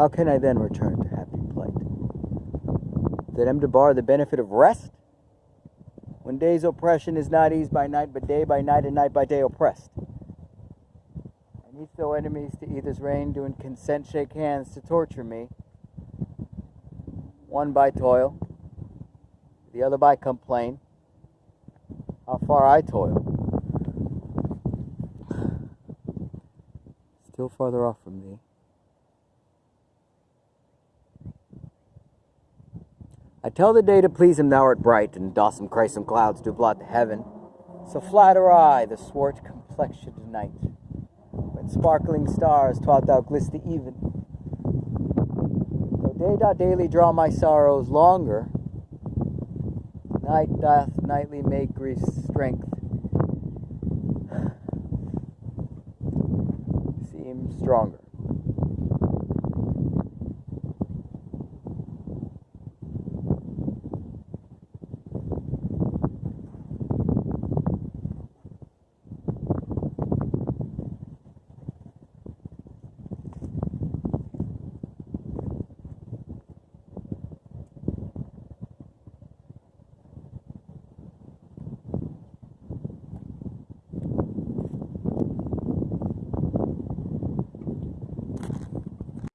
How can I then return to happy plight? That am to bar the benefit of rest? When day's oppression is not eased by night, but day by night and night by day oppressed. And each though enemies to either's reign, doing consent shake hands to torture me. One by toil, the other by complain. How far I toil. Still farther off from thee. I tell the day to please him thou art bright, and dossome crisome clouds do blot the heaven. So flatter I the swart complexioned night, when sparkling stars taught thou glist the even. Though day doth daily draw my sorrows longer, night doth nightly make grief's strength seem stronger.